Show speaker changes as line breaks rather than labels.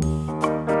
Música